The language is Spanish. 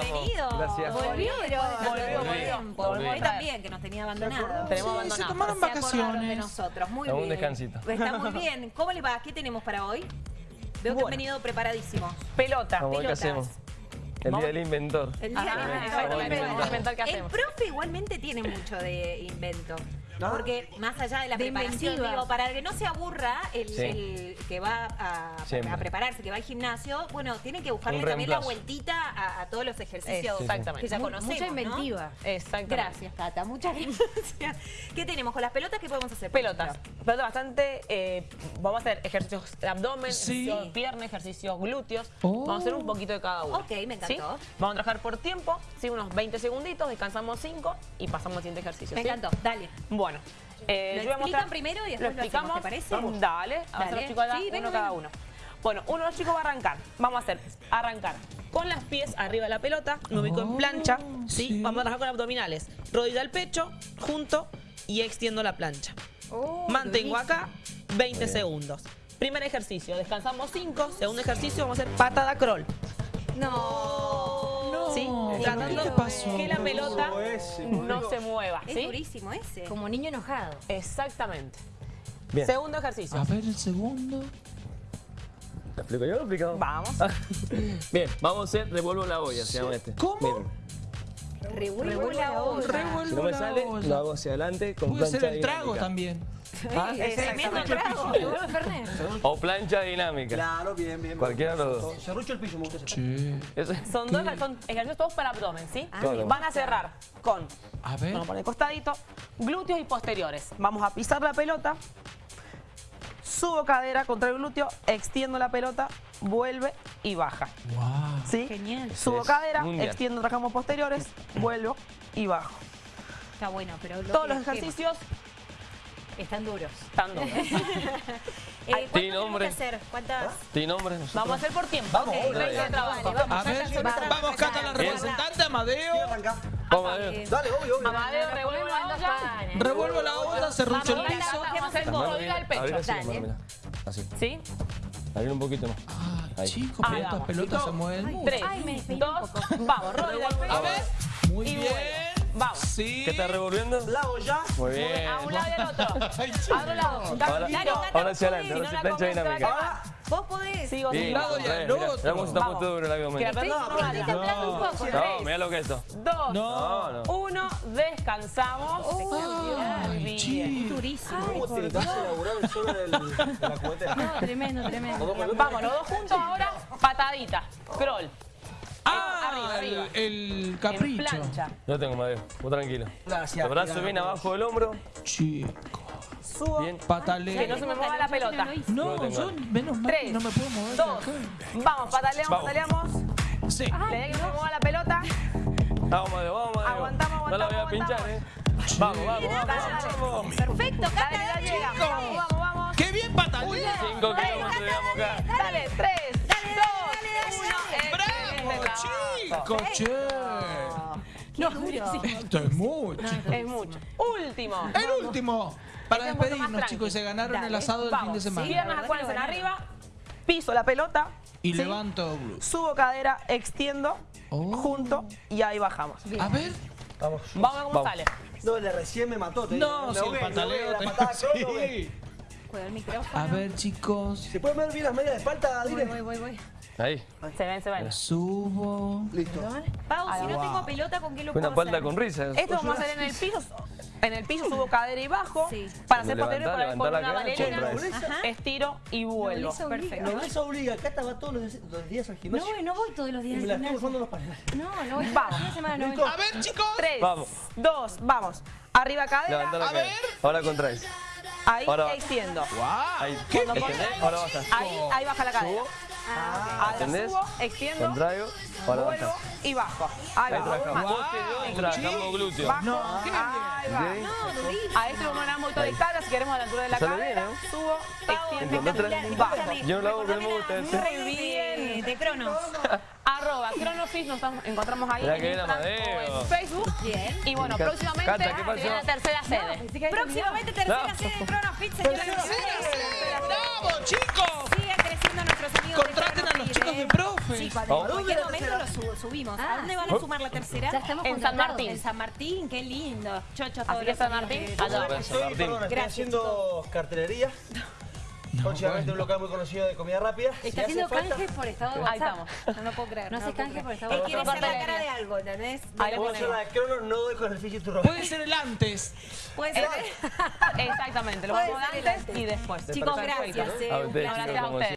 Bienvenido. Gracias. Volvió, Volvió, volvió, volvió. volvió. Volví. también, que nos tenía abandonado. Tenemos Sí, abandonado. se tomaron Se acordaron de vacaciones. nosotros. Muy bien. un descansito. Está muy bien. ¿Cómo le va? ¿Qué tenemos para hoy? Veo que Bueno. han venido preparadísimos. Pelota. Pelotas. Vamos qué hacemos. El día del inventor. El día Ajá, de la- exactamente. el profe igualmente tiene mucho de invento. ¿No? Porque más allá de la De preparación, inventiva. digo, para que no se aburra el, Sí. el que va a, a prepararse, que va al gimnasio, bueno, tiene que buscarle también la vueltita a, a todos los ejercicios Exactamente. que ya conocemos. Mucha ¿no? inventiva. Exactamente. Gracias, Tata. Muchas gracias. ¿Qué tenemos con las pelotas? ¿Qué podemos hacer? Pelotas. Pelotas bastante. eh, vamos a hacer ejercicios de abdomen, Sí. ejercicios de pierna, ejercicios glúteos. Oh. Vamos a hacer un poquito de cada uno. Ok, me encantó. ¿Sí? Vamos a trabajar por tiempo, ¿sí? unos 20 segunditos, descansamos 5 y pasamos al siguiente ejercicio. Me ¿sí? encantó, dale. Bueno. eh, Lo yo voy a mostrar- explican primero y después lo lo hacemos, explicamos. ¿te parece? Vamos. Dale, a los chicos acá, uno cada uno. Bueno, uno de los chicos va a arrancar. Vamos a hacer arrancar con las pies arriba de la pelota, me ubico en Oh, plancha, ¿sí? sí. Vamos a trabajar con abdominales. Rodilla al pecho, junto y extiendo la plancha. Oh, Mantengo acá 20 segundos. Primer ejercicio, descansamos 5. Segundo ejercicio, vamos a hacer patada crawl. No. ¿Sí? ¿qué Tratando que la pelota ese, no se mueva. Es ¿sí? durísimo ese. Como niño enojado. Exactamente. Bien. Segundo ejercicio. A ver el segundo. ¿Lo explico yo lo explico? Vamos. Bien, vamos a hacer revuelvo la olla, se llama este. ¿Cómo? Miren, Revuelvo la olla. Revuelvo si no me la sale, olla. lo hago hacia adelante con Puede ser plancha el trago dinámica. también. ¿Ah? Es tremendo trago. O plancha dinámica. Claro, bien, bien. Cualquiera de los dos. Cerrucho el piso, me gusta ese. Sí. Son dos son ejercicios todos para abdomen, ¿sí? Ah. Van a cerrar con, A ver. vamos a poner costadito, glúteos y posteriores. Vamos a pisar la pelota, subo cadera contra el glúteo, extiendo la pelota, vuelve y baja. Wow. ¿Sí? Genial. Subo Es cadera, mundial. extiendo, trabajamos posteriores, vuelvo y bajo. Está bueno, pero lo Todos los ejercicios están duros. están duros. Eh, ¿Cuánto nombre. hacer? ¿Cuántas? ¿Tiene nombre? nosotros? Vamos a hacer por tiempo. Vamos, Ok, obvio, 20 de dale. trabajo. A ver, vamos Cata, la representante, Amadeo. ¿Quién arranca? Vamos a ver. Eh, Dale, obvio, obvio. Amadeo, revuelve la olla. Revuelvo la olla, cerrucho el piso. Vamos a hacer pecho. Dale. Así. ¿Sí? Abrir un poquito más. Ay, Ahí. chicos, pero estas pelotas se mueven. Tres, dos, vamos, rodilla al pecho. A ver. Muy bien. Vamos. Sí. ¿Qué está revolviendo? La olla. Muy bien. A un lado y al otro. A otro lado. Ahora, ahora hacia adelante, ahora plancha dinámica. Vos podés. Sí, sigo. un lado y al otro. mirá cómo se está Vamos. duro el Que la abdomen. pelota no Estoy temblando un poco. No, mirá lo que es esto. Dos, No, no. uno, descansamos. Ay, Bien. chicos. Durísimo. ¿Cómo te vas a elaborar el suelo de la cubetera? No, tremendo, tremendo. Vamos, los dos juntos ahora, patadita, crawl. Ah, Arriba, arriba. el, el capricho. plancha. Yo tengo, Madeo. Vos tranquilo. Gracias. Los brazos bien abajo del hombro. Chico. Subo. Bien. Pataleo. Que no se me mueva la pelota. No, No yo menos mal Tres, no me puedo mover. dos, vamos, pataleamos, Vamos. pataleamos. Sí. Que se me mueva la pelota. Vamos, Madeo, vamos, Madeo. Aguantamos, No la voy a aguantamos, pinchar, eh. Vamos, vamos, Dale, vamos. dale. vamos. Perfecto, Dale, Cata, dale. llegamos. Vamos, vamos, vamos. ¡Qué bien patalea! Cinco kilómetros llegamos acá. Dale, tres, dos, uno. ¡Bravo, Excelente trabajo. chicos! Che. No. Esto es mucho. Es mucho. Último. El último. Para Este es un poco más despedirnos, tranqui. chicos, se ganaron el Dale. asado del fin de Vamos. semana. Piernas acuérdense en arriba. Piso la pelota. Y ¿sí? levanto glúteo. Subo cadera, extiendo, Oh. junto y ahí bajamos. A ver. Vamos. Vamos a ver cómo Vamos. sale. No, le recién me mató. te No, digo. si Me el ahogué, me pataleo. ahogué, la te- patada crawl, me ahogué. Sí. Cuidado el micrófono. A ver, chicos. ¿Se puede ver bien las medias de espalda, Voy, voy, voy, voy. Ahí. Se ven, se ven. Subo. Listo. Pau, si no Wow. tengo pelota, ¿con qué lo Una puedo palda hacer? con risas. Esto vamos a hacer en el piso. En el piso subo cadera y bajo. Sí. Para hacer posterior levantá con una. Ajá. Estiro y vuelvo. Perfecto. No, eso obliga. Cata va todos los, los días al No gimnasio. voy, no voy todos los días me al la estoy gimnasio. usando los paneles. No, no voy. Vamos. Una semana no voy. A ver, chicos. Tres, Vamos. dos, vamos. Arriba cadera, A cadera. ver. Ahora contraes. ahí extiendo. Ahí. ¿Qué ¿Entendés? Ahora baja. Ahí, ahí baja la cadera. Ahora ¿Entendés? subo, extiendo, contraigo, vuelvo baja. y bajo. Ahí va. y trabajamos glúteo. Bajo. No, Ahí va. ¿Ok? A este vamos a dar un poquito de cara si queremos a la altura de la cadera. bien. Subo, extiendo, bajo. Yo no lo hago que no me gusta. Muy bien. De Cronos. Arroba Cronofis, nos encontramos ahí Mirá en Instagram o en Facebook. Bien. Y bueno, próximamente Cata, ¿qué pasó? viene la tercera sede. Próximamente tercera No. sede de Cronos Fit, señoras y ¡Tercera señores. ¡Bravo, chicos! Sí, cuando, en ¿A cualquier momento lo su- subimos. Ah, ¿A dónde van a sumar la tercera? Ya estamos En San contratados. Martín. En San Martín, qué lindo. Chocho, Así todos que San Martín, allá. San Estoy, Martín. perdón, estoy Gracias, haciendo cartelería. Próximamente un local muy conocido de comida rápida. Si Está hace haciendo falta- canje por estado de Ahí WhatsApp. estamos. No lo puedo creer. No hace puedo canje por creer. esta Él quiere ser la cara de algo, ¿entendés? Ahí hacer ponemos. la de Cronos, no doy con el Fiji Turro. Puede ser el antes. Puede ser. Exactamente, lo Puede vamos ser antes antes. y después. Chicos, Perfecto. gracias. eh, A un ustedes, placer. Gracias a como ustedes.